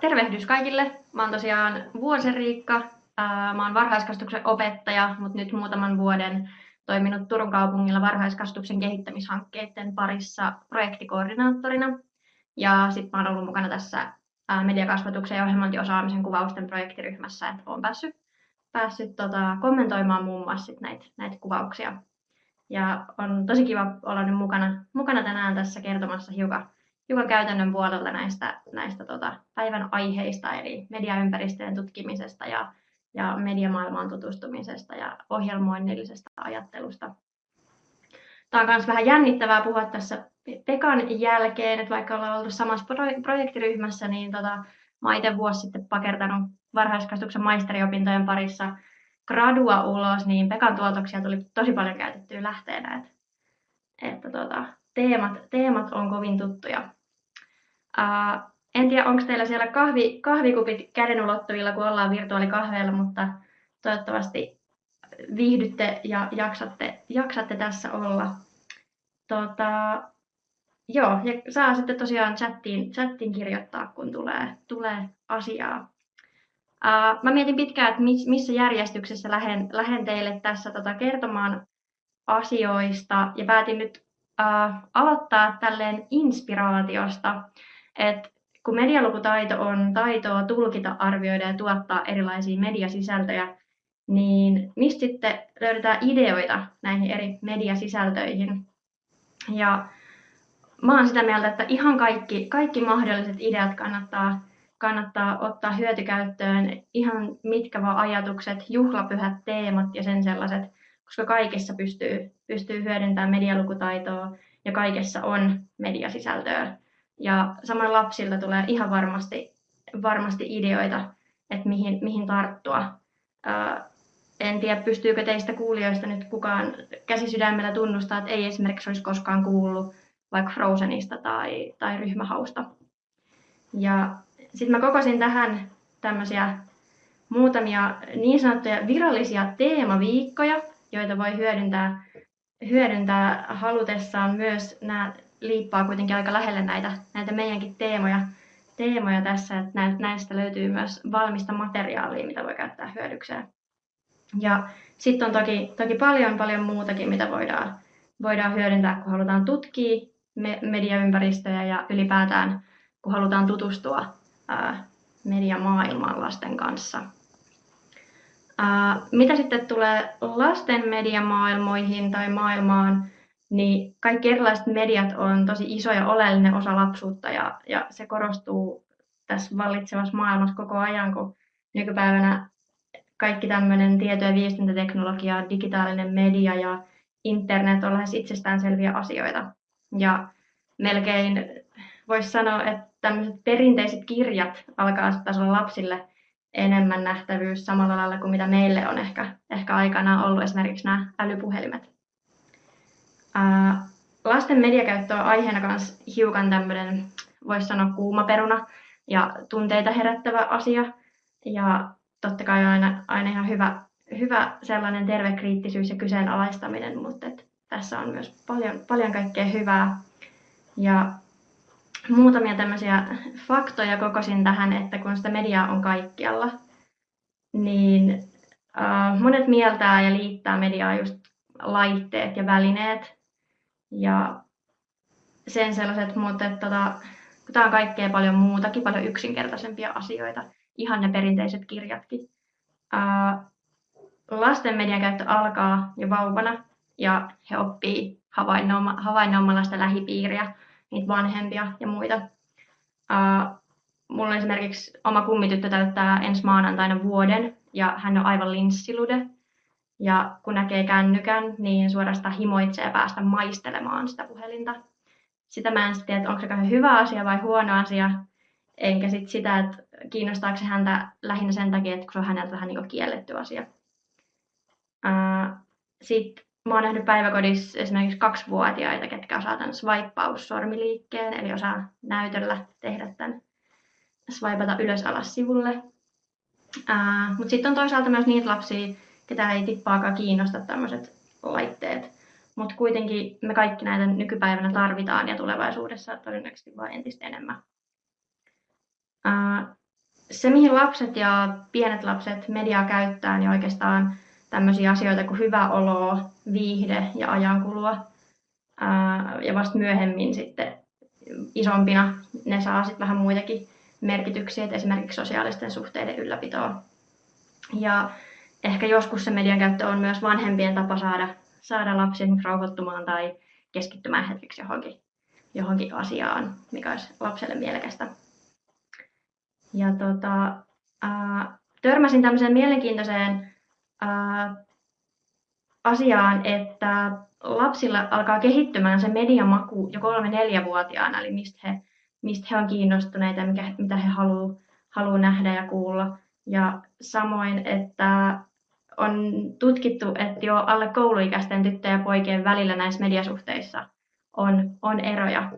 Tervehdys kaikille. Mä oon tosiaan Vuosen Riikka. Mä oon varhaiskasvatuksen opettaja, mutta nyt muutaman vuoden toiminut Turun kaupungilla varhaiskasvatuksen kehittämishankkeiden parissa projektikoordinaattorina. Ja sitten mä oon ollut mukana tässä mediakasvatuksen ja ohjelmointiosaamisen kuvausten projektiryhmässä, että oon päässyt, päässyt tota, kommentoimaan muun muassa näitä, näitä kuvauksia. Ja on tosi kiva olla nyt mukana, mukana tänään tässä kertomassa hiukan hiukan käytännön puolelta näistä, näistä tota, päivän aiheista, eli mediaympäristöjen tutkimisesta ja, ja mediamaailmaan tutustumisesta ja ohjelmoinnillisesta ajattelusta. Tämä on myös vähän jännittävää puhua tässä Pekan jälkeen, että vaikka ollaan ollut samassa projektiryhmässä, niin tota, mä itse vuosi sitten pakertanut varhaiskasvatuksen maisteriopintojen parissa gradua ulos, niin Pekan tuotoksia tuli tosi paljon käytettyä lähteenä, että, että tota, teemat, teemat on kovin tuttuja. Uh, en tiedä, onko teillä siellä kahvi, kahvikupit käden ulottuvilla, kun ollaan virtuaalikahveilla, mutta toivottavasti viihdytte ja jaksatte, jaksatte tässä olla. Tota, joo, ja saa sitten tosiaan chattiin, chattiin kirjoittaa, kun tulee, tulee asiaa. Uh, mä mietin pitkään, että missä järjestyksessä lähden, lähden teille tässä tota kertomaan asioista ja päätin nyt uh, aloittaa tälleen inspiraatiosta. Et kun medialukutaito on taitoa tulkita, arvioida ja tuottaa erilaisia mediasisältöjä, niin mistä sitten löydetään ideoita näihin eri mediasisältöihin? Ja mä oon sitä mieltä, että ihan kaikki, kaikki mahdolliset ideat kannattaa, kannattaa ottaa hyötykäyttöön, ihan mitkä vaan ajatukset, juhlapyhät teemat ja sen sellaiset, koska kaikessa pystyy, pystyy hyödyntämään medialukutaitoa ja kaikessa on mediasisältöä. Ja samoin lapsilta tulee ihan varmasti, varmasti ideoita, että mihin, mihin tarttua. Ää, en tiedä, pystyykö teistä kuulijoista nyt kukaan käsisydämellä tunnustaa, että ei esimerkiksi olisi koskaan kuullut vaikka Frozenista tai, tai ryhmähausta. Ja sitten mä kokosin tähän tämmöisiä muutamia niin sanottuja virallisia teemaviikkoja, joita voi hyödyntää, hyödyntää halutessaan myös nämä liippaa kuitenkin aika lähelle näitä, näitä meidänkin teemoja, teemoja tässä, että näistä löytyy myös valmista materiaalia, mitä voi käyttää hyödykseen. Ja sitten on toki, toki paljon paljon muutakin, mitä voidaan, voidaan hyödyntää, kun halutaan tutkia mediaympäristöjä ja ylipäätään, kun halutaan tutustua ää, mediamaailmaan lasten kanssa. Ää, mitä sitten tulee lasten mediamaailmoihin tai maailmaan, niin kaikki erilaiset mediat on tosi iso ja oleellinen osa lapsuutta ja, ja se korostuu tässä vallitsevassa maailmassa koko ajan, kun nykypäivänä kaikki tämmöinen tieto- ja viestintäteknologia, digitaalinen media ja internet on lähes itsestäänselviä asioita. Ja melkein voisi sanoa, että tämmöiset perinteiset kirjat alkaa olla lapsille enemmän nähtävyys samalla lailla kuin mitä meille on ehkä, ehkä aikanaan ollut esimerkiksi nämä älypuhelimet lasten mediakäyttö on aiheena myös hiukan tämmöinen, voisi sanoa kuuma peruna ja tunteita herättävä asia. Ja totta kai aina, aina ihan hyvä, hyvä sellainen terve kriittisyys ja kyseenalaistaminen, mutta et tässä on myös paljon, paljon kaikkea hyvää. Ja muutamia tämmöisiä faktoja kokosin tähän, että kun sitä mediaa on kaikkialla, niin äh, monet mieltää ja liittää mediaa just laitteet ja välineet, ja sen sellaiset, mutta tota, tämä on kaikkea paljon muutakin, paljon yksinkertaisempia asioita, ihan ne perinteiset kirjatkin. Ää, lasten median käyttö alkaa jo vauvana ja he oppii havainnoimalla sitä lähipiiriä, niitä vanhempia ja muita. Ää, mulla esimerkiksi oma kummityttö täyttää ensi maanantaina vuoden ja hän on aivan linssilude. Ja kun näkee kännykän, niin suorastaan himoitsee päästä maistelemaan sitä puhelinta. Sitä mä en sitten tiedä, että onko se hyvä asia vai huono asia. Enkä sit sitä, että kiinnostaako se häntä lähinnä sen takia, että se on häneltä vähän niin kielletty asia. Sitten mä oon nähnyt päiväkodissa esimerkiksi kaksivuotiaita, ketkä osaa tämän swipeaus-sormiliikkeen, eli osaa näytöllä tehdä tämän swipata ylös alas sivulle. Mutta sitten on toisaalta myös niitä lapsia, ketä ei tippaakaan kiinnosta tämmöiset laitteet. Mutta kuitenkin me kaikki näitä nykypäivänä tarvitaan ja tulevaisuudessa todennäköisesti vain entistä enemmän. Se, mihin lapset ja pienet lapset mediaa käyttää, niin oikeastaan tämmöisiä asioita kuin hyvä olo, viihde ja ajankulua. Ja vasta myöhemmin sitten isompina ne saa sitten vähän muitakin merkityksiä, esimerkiksi sosiaalisten suhteiden ylläpitoa. Ja ehkä joskus se median käyttö on myös vanhempien tapa saada, saada lapsi rauhoittumaan tai keskittymään hetkeksi johonkin, johonkin asiaan, mikä olisi lapselle mielekästä. Ja tota, ää, törmäsin tämmöiseen mielenkiintoiseen ää, asiaan, että lapsilla alkaa kehittymään se mediamaku jo kolme-neljävuotiaana, eli mistä he, mistä he on kiinnostuneita mikä, mitä he haluaa haluu nähdä ja kuulla. Ja samoin, että on tutkittu, että jo alle kouluikäisten tyttöjen ja poikien välillä näissä mediasuhteissa on, on eroja.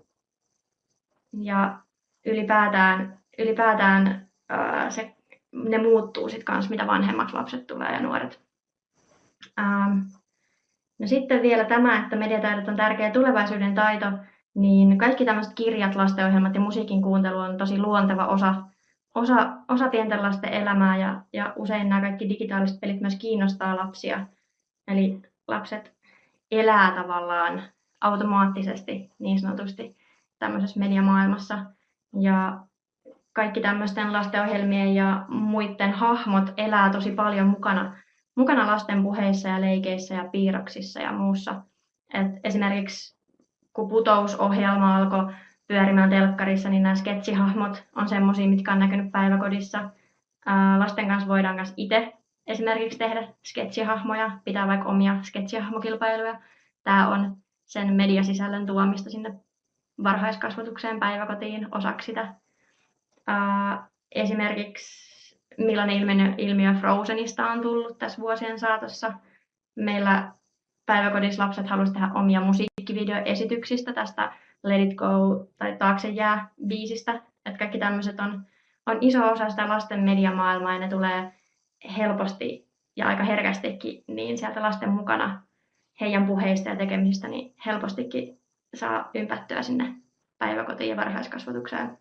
Ja ylipäätään, ylipäätään ää, se, ne muuttuu sitten kanssa, mitä vanhemmaksi lapset tulee ja nuoret. Ähm, no sitten vielä tämä, että mediataidot on tärkeä tulevaisuuden taito, niin kaikki tämmöiset kirjat, lastenohjelmat ja musiikin kuuntelu on tosi luonteva osa osa, osa pienten lasten elämää ja, ja usein nämä kaikki digitaaliset pelit myös kiinnostaa lapsia. Eli lapset elää tavallaan automaattisesti niin sanotusti tämmöisessä mediamaailmassa. Ja kaikki tämmöisten lastenohjelmien ja muiden hahmot elää tosi paljon mukana, mukana lasten puheissa ja leikeissä ja piirroksissa ja muussa. Et esimerkiksi kun putousohjelma alkoi pyörimään telkkarissa, niin nämä sketsihahmot on semmoisia, mitkä on näkynyt päiväkodissa. lasten kanssa voidaan myös itse esimerkiksi tehdä sketsihahmoja, pitää vaikka omia sketsihahmokilpailuja. Tämä on sen mediasisällön tuomista sinne varhaiskasvatukseen päiväkotiin osaksi sitä. esimerkiksi millainen ilmiö, ilmiö Frozenista on tullut tässä vuosien saatossa. Meillä päiväkodissa lapset halusivat tehdä omia musiikkivideoesityksistä tästä Let It Go tai Taakse jää biisistä. Että kaikki tämmöiset on, on iso osa sitä lasten mediamaailmaa ja ne tulee helposti ja aika herkästikin niin sieltä lasten mukana heidän puheista ja tekemisistä, niin helpostikin saa ympättyä sinne päiväkotiin ja varhaiskasvatukseen.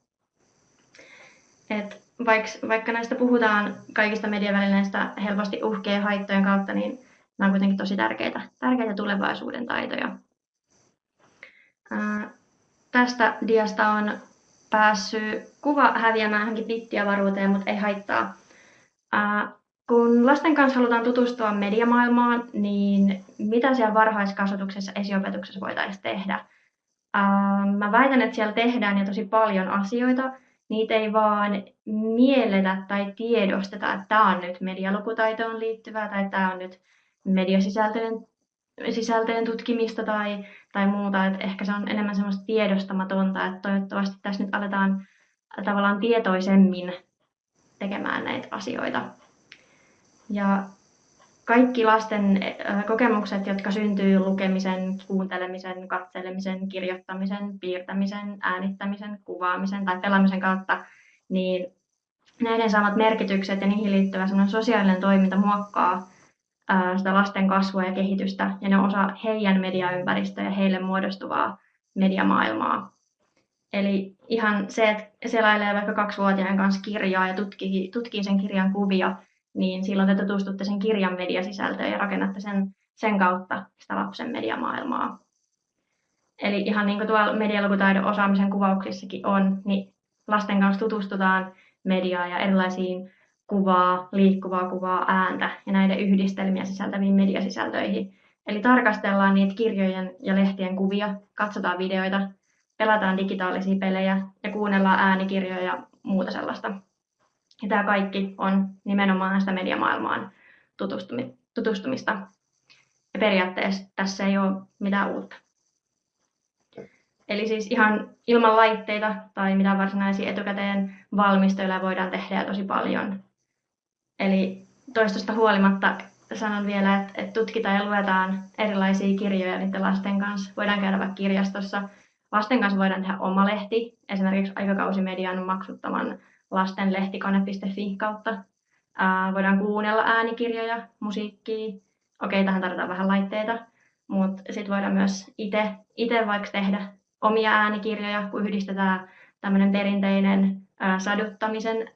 Et vaikka, vaikka näistä puhutaan kaikista mediavälineistä helposti uhkien ja haittojen kautta, niin nämä on kuitenkin tosi tärkeitä, tärkeitä tulevaisuuden taitoja. Tästä diasta on päässyt kuva häviämään johonkin bittiavaruuteen, mutta ei haittaa. Ää, kun lasten kanssa halutaan tutustua mediamaailmaan, niin mitä siellä varhaiskasvatuksessa esiopetuksessa voitaisiin tehdä? Ää, mä väitän, että siellä tehdään jo tosi paljon asioita. Niitä ei vaan mielletä tai tiedosteta, että tämä on nyt medialukutaitoon liittyvää tai tämä on nyt mediasisältöjen sisältöjen tutkimista tai, tai muuta, että ehkä se on enemmän semmoista tiedostamatonta, että toivottavasti tässä nyt aletaan tavallaan tietoisemmin tekemään näitä asioita. Ja kaikki lasten kokemukset, jotka syntyy lukemisen, kuuntelemisen, katselemisen, kirjoittamisen, piirtämisen, äänittämisen, kuvaamisen tai pelaamisen kautta, niin näiden saamat merkitykset ja niihin liittyvä sosiaalinen toiminta muokkaa sitä lasten kasvua ja kehitystä, ja ne on osa heidän mediaympäristöä ja heille muodostuvaa mediamaailmaa. Eli ihan se, että selailee vaikka kaksivuotiaan kanssa kirjaa ja tutkii, tutkii sen kirjan kuvia, niin silloin te tutustutte sen kirjan mediasisältöön ja rakennatte sen, sen kautta sitä lapsen mediamaailmaa. Eli ihan niin kuin tuolla medialukutaidon osaamisen kuvauksissakin on, niin lasten kanssa tutustutaan mediaan ja erilaisiin kuvaa, liikkuvaa kuvaa, ääntä ja näiden yhdistelmiä sisältäviin mediasisältöihin. Eli tarkastellaan niitä kirjojen ja lehtien kuvia, katsotaan videoita, pelataan digitaalisia pelejä ja kuunnellaan äänikirjoja ja muuta sellaista. Ja tämä kaikki on nimenomaan sitä mediamaailmaan tutustumista. Ja periaatteessa tässä ei ole mitään uutta. Eli siis ihan ilman laitteita tai mitään varsinaisia etukäteen valmisteluja voidaan tehdä tosi paljon Eli toistosta huolimatta sanon vielä, että, että tutkitaan ja luetaan erilaisia kirjoja niiden lasten kanssa. Voidaan käydä vaikka kirjastossa. Lasten kanssa voidaan tehdä oma lehti, esimerkiksi aikakausimedian maksuttaman lastenlehtikone.fi kautta. Ää, voidaan kuunnella äänikirjoja, musiikkia. Okei, tähän tarvitaan vähän laitteita, mutta sitten voidaan myös itse vaikka tehdä omia äänikirjoja, kun yhdistetään tämmöinen perinteinen ää, saduttamisen,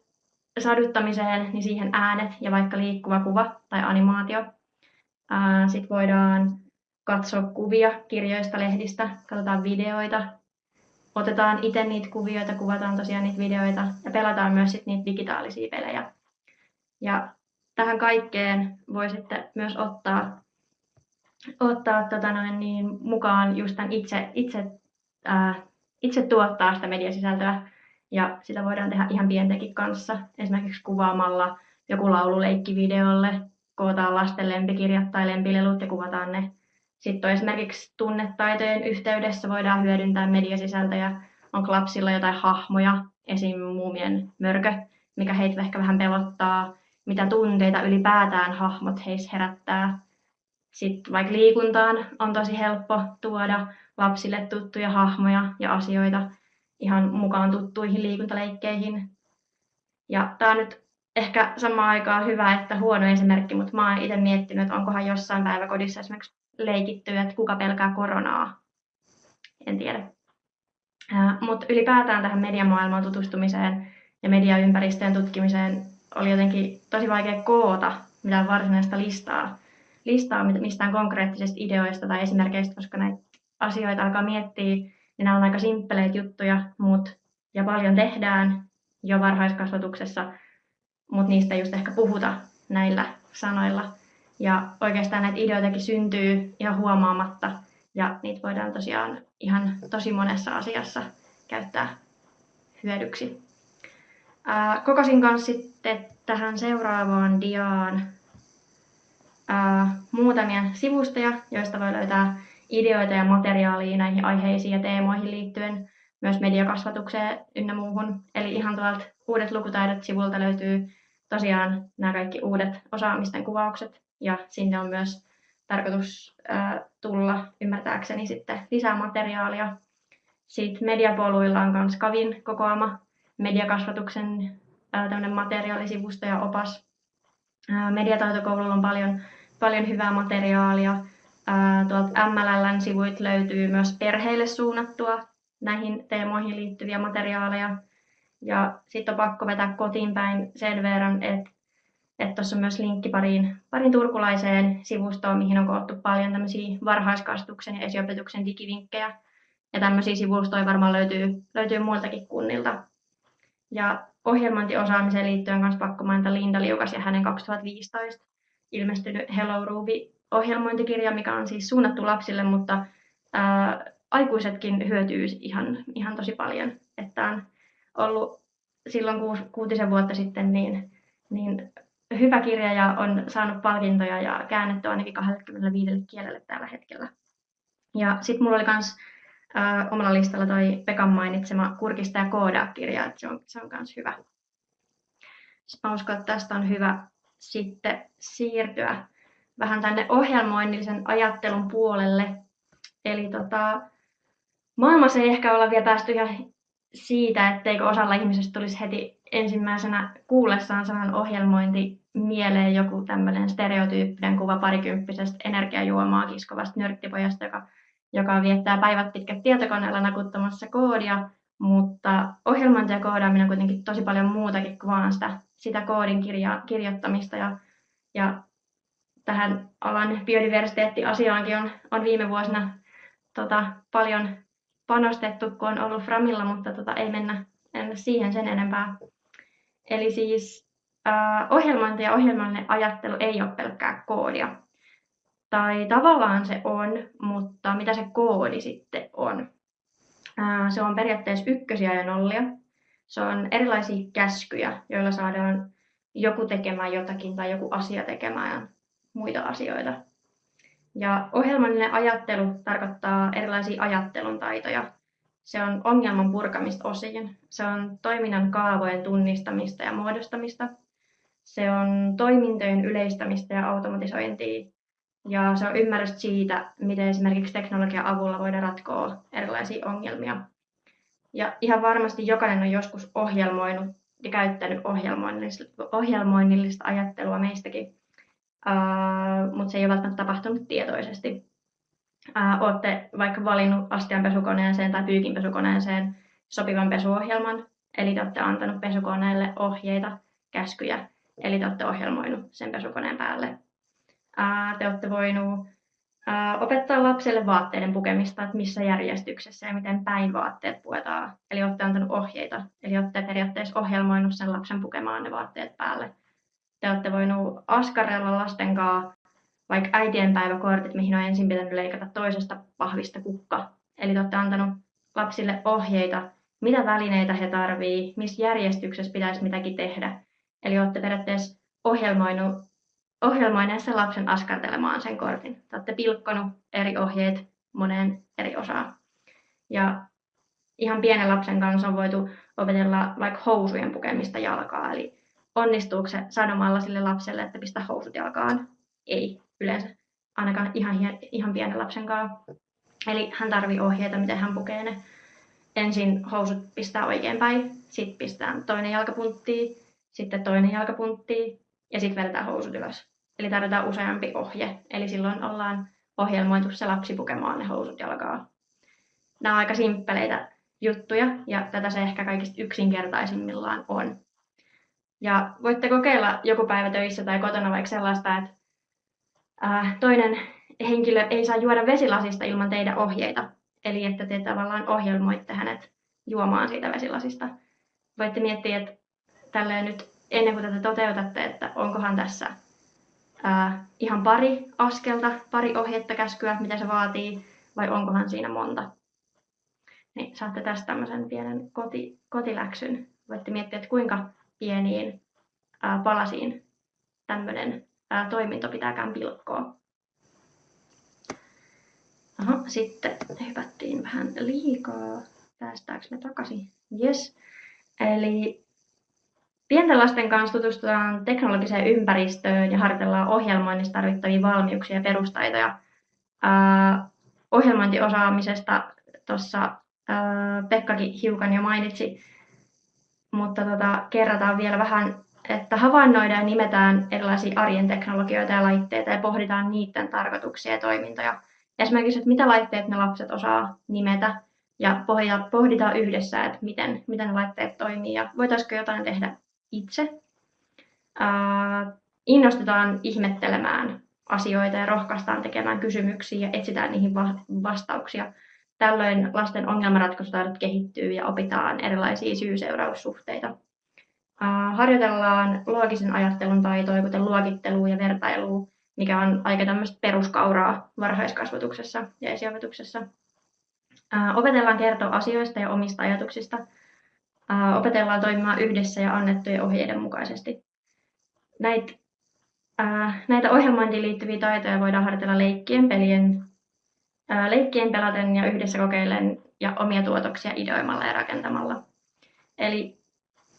saduttamiseen, niin siihen äänet ja vaikka liikkuva kuva tai animaatio. Sitten voidaan katsoa kuvia kirjoista, lehdistä, katsotaan videoita, otetaan itse niitä kuvioita, kuvataan tosiaan niitä videoita ja pelataan myös sit niitä digitaalisia pelejä. Ja tähän kaikkeen voi sitten myös ottaa, ottaa tota noin, niin, mukaan just tämän itse, itse, ää, itse tuottaa sitä mediasisältöä. Ja sitä voidaan tehdä ihan pientekin kanssa, esimerkiksi kuvaamalla joku laululeikki videolle, kootaan lasten lempikirjat tai lempilelut ja kuvataan ne sitten on esimerkiksi tunnetaitojen yhteydessä voidaan hyödyntää mediasisältöjä. Onko lapsilla jotain hahmoja, esim. muumien mörkö, mikä heitä ehkä vähän pelottaa, mitä tunteita ylipäätään hahmot heissä herättää. Sitten vaikka liikuntaan on tosi helppo tuoda lapsille tuttuja hahmoja ja asioita ihan mukaan tuttuihin liikuntaleikkeihin. Ja tämä on nyt ehkä samaan aikaan hyvä että huono esimerkki, mutta mä oon itse miettinyt, että onkohan jossain päiväkodissa esimerkiksi leikitty, että kuka pelkää koronaa. En tiedä. Mutta ylipäätään tähän mediamaailmaan tutustumiseen ja mediaympäristöjen tutkimiseen oli jotenkin tosi vaikea koota mitään varsinaista listaa, listaa mistään konkreettisista ideoista tai esimerkkeistä, koska näitä asioita alkaa miettiä, niin nämä on aika simppeleitä juttuja, mut, ja paljon tehdään jo varhaiskasvatuksessa, mutta niistä ei just ehkä puhuta näillä sanoilla. Ja oikeastaan näitä ideoitakin syntyy ihan huomaamatta ja niitä voidaan tosiaan ihan tosi monessa asiassa käyttää hyödyksi. Ää, kokosin kanssa sitten tähän seuraavaan diaan ää, muutamia sivustoja, joista voi löytää ideoita ja materiaalia näihin aiheisiin ja teemoihin liittyen, myös mediakasvatukseen ynnä muuhun. Eli ihan tuolta uudet lukutaidot sivulta löytyy tosiaan nämä kaikki uudet osaamisten kuvaukset ja sinne on myös tarkoitus tulla ymmärtääkseni sitten lisää materiaalia. Sitten mediapoluilla on myös Kavin kokoama mediakasvatuksen tämmöinen materiaalisivusto ja opas. Mediataitokoululla on paljon, paljon hyvää materiaalia. Tuolta MLLn sivuit löytyy myös perheille suunnattua näihin teemoihin liittyviä materiaaleja. Ja sitten on pakko vetää kotiin päin sen verran, että että tuossa on myös linkki pariin, pariin turkulaiseen sivustoon, mihin on koottu paljon tämmöisiä varhaiskasvatuksen ja esiopetuksen digivinkkejä. Ja tämmöisiä sivustoja varmaan löytyy, löytyy muiltakin kunnilta. Ja ohjelmointiosaamiseen liittyen myös pakko mainita Linda Liukas ja hänen 2015 ilmestynyt Hello Ruby-ohjelmointikirja, mikä on siis suunnattu lapsille, mutta ää, aikuisetkin hyötyy ihan, ihan tosi paljon. Että on ollut silloin kuusi, kuutisen vuotta sitten niin, niin hyvä kirja ja on saanut palkintoja ja käännetty ainakin 25 kielelle tällä hetkellä. Ja sitten mulla oli myös omalla listalla toi Pekan mainitsema Kurkista ja koodaa-kirja, että se on, se on myös hyvä. Mä uskon, että tästä on hyvä sitten siirtyä vähän tänne ohjelmoinnillisen ajattelun puolelle. Eli tota, maailmassa ei ehkä olla vielä päästy ihan siitä, etteikö osalla ihmisistä tulisi heti ensimmäisenä kuullessaan sanan ohjelmointi mieleen joku tämmöinen stereotyyppinen kuva parikymppisestä energiajuomaa kiskovasta nörttipojasta, joka, joka viettää päivät pitkät tietokoneella nakuttamassa koodia, mutta ohjelmointi ja koodaaminen on kuitenkin tosi paljon muutakin kuin vaan sitä, sitä koodin kirja, kirjoittamista ja, ja tähän alan biodiversiteettiasiaankin on, on viime vuosina tota, paljon panostettu, kun on ollut Framilla, mutta tota, ei mennä, mennä siihen sen enempää. Eli siis äh, ohjelmointi ja ohjelmallinen ajattelu ei ole pelkkää koodia. Tai tavallaan se on, mutta mitä se koodi sitten on? Äh, se on periaatteessa ykkösiä ja nollia. Se on erilaisia käskyjä, joilla saadaan joku tekemään jotakin tai joku asia tekemään muita asioita. Ja ohjelmallinen ajattelu tarkoittaa erilaisia ajattelun taitoja. Se on ongelman purkamista osiin. Se on toiminnan kaavojen tunnistamista ja muodostamista. Se on toimintojen yleistämistä ja automatisointia. Ja se on ymmärrys siitä, miten esimerkiksi teknologian avulla voidaan ratkoa erilaisia ongelmia. Ja ihan varmasti jokainen on joskus ohjelmoinut ja käyttänyt ohjelmoinnillista, ajattelua meistäkin, uh, mutta se ei ole välttämättä tapahtunut tietoisesti. Uh, olette vaikka valinnut astianpesukoneeseen tai pyykinpesukoneeseen sopivan pesuohjelman, eli te olette antanut pesukoneelle ohjeita, käskyjä, eli te olette ohjelmoinut sen pesukoneen päälle. te olette voinut opettaa lapselle vaatteiden pukemista, että missä järjestyksessä ja miten päin vaatteet puetaan. Eli olette antanut ohjeita, eli olette periaatteessa ohjelmoinut sen lapsen pukemaan ne vaatteet päälle. Te olette voinut askarella lasten kanssa vaikka äitienpäiväkortit, mihin on ensin pitänyt leikata toisesta pahvista kukka. Eli te olette antanut lapsille ohjeita, mitä välineitä he tarvii, missä järjestyksessä pitäisi mitäkin tehdä. Eli olette periaatteessa ohjelmoinut, ohjelmoineet sen lapsen askartelemaan sen kortin. Te olette pilkkonut eri ohjeet moneen eri osaan. Ja ihan pienen lapsen kanssa on voitu opetella vaikka housujen pukemista jalkaa. Eli onnistuuko se sanomalla sille lapselle, että pistä housut jalkaan? Ei yleensä, ainakaan ihan, ihan pienen lapsen kanssa. Eli hän tarvii ohjeita, miten hän pukee ne. Ensin housut pistää oikein päin, sitten pistää toinen jalkapuntti, sitten toinen jalkapuntti ja sitten vedetään housut ylös. Eli tarvitaan useampi ohje. Eli silloin ollaan ohjelmoitu se lapsi pukemaan ne housut jalkaa. Nämä on aika simppeleitä juttuja ja tätä se ehkä kaikista yksinkertaisimmillaan on. Ja voitte kokeilla joku päivä töissä tai kotona vaikka sellaista, että toinen henkilö ei saa juoda vesilasista ilman teidän ohjeita. Eli että te tavallaan ohjelmoitte hänet juomaan siitä vesilasista. Voitte miettiä, että tälleen nyt ennen kuin tätä toteutatte, että onkohan tässä ää, ihan pari askelta, pari ohjetta, käskyä, mitä se vaatii, vai onkohan siinä monta. Niin saatte tästä tämmöisen pienen koti, kotiläksyn. Voitte miettiä, että kuinka pieniin ää, palasiin tämmöinen toiminto pitääkään pilkkoa. Aha, sitten hypättiin vähän liikaa. Päästäänkö me takaisin? Yes. Eli pienten lasten kanssa tutustutaan teknologiseen ympäristöön ja harjoitellaan ohjelmoinnissa tarvittavia valmiuksia ja perustaitoja. Ohjelmointiosaamisesta tuossa Pekkakin hiukan jo mainitsi, mutta tota, kerrataan vielä vähän että havainnoidaan ja nimetään erilaisia arjen teknologioita ja laitteita ja pohditaan niiden tarkoituksia ja toimintoja. Esimerkiksi, että mitä laitteet ne lapset osaa nimetä ja pohditaan yhdessä, että miten, miten ne laitteet toimii ja voitaisiinko jotain tehdä itse. Uh, innostetaan ihmettelemään asioita ja rohkaistaan tekemään kysymyksiä ja etsitään niihin vastauksia. Tällöin lasten ongelmanratkaisutaidot kehittyy ja opitaan erilaisia syy-seuraussuhteita harjoitellaan loogisen ajattelun taitoja, kuten luokittelua ja vertailua, mikä on aika tämmöistä peruskauraa varhaiskasvatuksessa ja esiopetuksessa. Opetellaan kertoa asioista ja omista ajatuksista. Opetellaan toimimaan yhdessä ja annettujen ohjeiden mukaisesti. Näitä, näitä ohjelmointiin liittyviä taitoja voidaan harjoitella leikkien, pelien, leikkien pelaten ja yhdessä kokeillen ja omia tuotoksia ideoimalla ja rakentamalla. Eli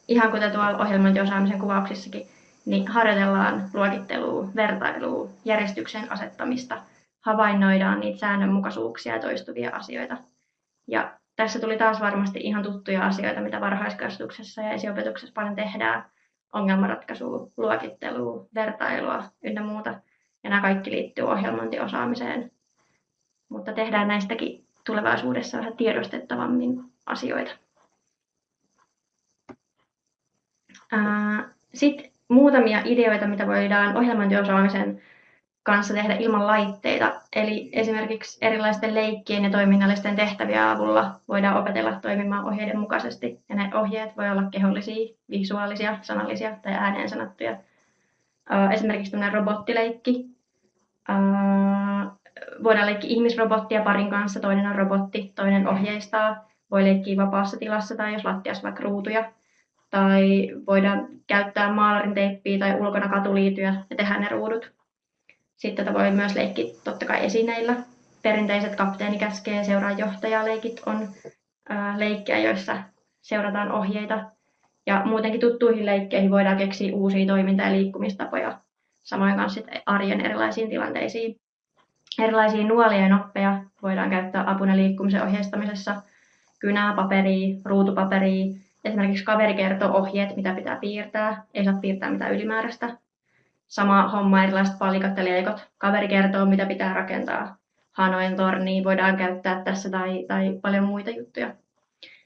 ihan kuten tuolla ohjelmointiosaamisen kuvauksissakin, niin harjoitellaan luokittelua, vertailua, järjestyksen asettamista, havainnoidaan niitä säännönmukaisuuksia ja toistuvia asioita. Ja tässä tuli taas varmasti ihan tuttuja asioita, mitä varhaiskasvatuksessa ja esiopetuksessa paljon tehdään. Ongelmanratkaisua, luokittelua, vertailua ynnä muuta. Ja nämä kaikki liittyy ohjelmointiosaamiseen. Mutta tehdään näistäkin tulevaisuudessa vähän tiedostettavammin asioita. Sitten muutamia ideoita, mitä voidaan ohjelmointiosaamisen kanssa tehdä ilman laitteita. Eli esimerkiksi erilaisten leikkien ja toiminnallisten tehtävien avulla voidaan opetella toimimaan ohjeiden mukaisesti. Ja ne ohjeet voi olla kehollisia, visuaalisia, sanallisia tai ääneen sanottuja. Esimerkiksi tämmöinen robottileikki. Voidaan leikkiä ihmisrobottia parin kanssa, toinen on robotti, toinen ohjeistaa. Voi leikkiä vapaassa tilassa tai jos lattiassa vaikka ruutuja tai voidaan käyttää maalarin teippiä tai ulkona katuliityjä ja tehdä ne ruudut. Sitten tätä voi myös leikkiä totta kai esineillä. Perinteiset kapteeni käskee seuraa johtajaleikit on leikkejä, joissa seurataan ohjeita. Ja muutenkin tuttuihin leikkeihin voidaan keksiä uusia toiminta- ja liikkumistapoja, samoin kanssa arjen erilaisiin tilanteisiin. Erilaisia nuolia ja noppeja voidaan käyttää apuna liikkumisen ohjeistamisessa, kynää, paperia, ruutupaperia, Esimerkiksi kaveri kertoo ohjeet, mitä pitää piirtää, ei saa piirtää mitään ylimääräistä. Sama homma erilaiset palikat ja leikot. Kaveri kertoo, mitä pitää rakentaa. Hanojen tornia voidaan käyttää tässä tai, tai paljon muita juttuja.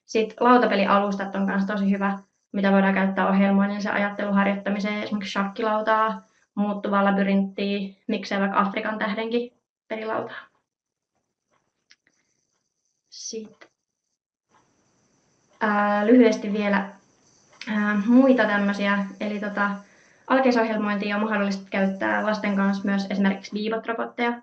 Sitten lautapelialustat on myös tosi hyvä, mitä voidaan käyttää ohjelmoinnillisen ajattelun harjoittamiseen, esimerkiksi shakkilautaa, muuttuvaa labyrinttiä, miksei vaikka Afrikan tähdenkin pelilautaa. Sitten ää, lyhyesti vielä ää, muita tämmöisiä, eli tota, alkeisohjelmointia on mahdollista käyttää lasten kanssa myös esimerkiksi viibot-robotteja.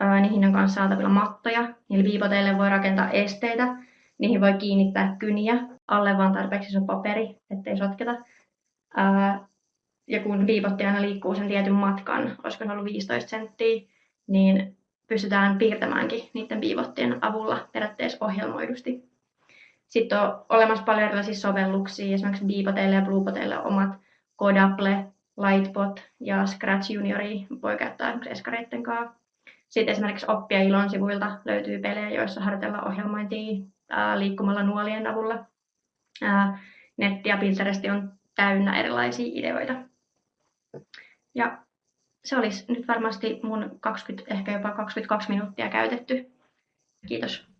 Ää, niihin on kanssa saatavilla mattoja, eli viipoteille voi rakentaa esteitä, niihin voi kiinnittää kyniä, alle vaan tarpeeksi on paperi, ettei sotketa. Ää, ja kun viipotti aina liikkuu sen tietyn matkan, olisiko se ollut 15 senttiä, niin pystytään piirtämäänkin niiden viivottien avulla periaatteessa ohjelmoidusti. Sitten on olemassa paljon erilaisia sovelluksia, esimerkiksi Beepoteille ja Bluepoteille omat Codable, Lightbot ja Scratch Juniori voi käyttää esimerkiksi eskareiden kanssa. Sitten esimerkiksi Oppia Ilon sivuilta löytyy pelejä, joissa harjoitellaan ohjelmointia liikkumalla nuolien avulla. Netti ja Pinterest on täynnä erilaisia ideoita. Ja se olisi nyt varmasti mun 20, ehkä jopa 22 minuuttia käytetty. Kiitos.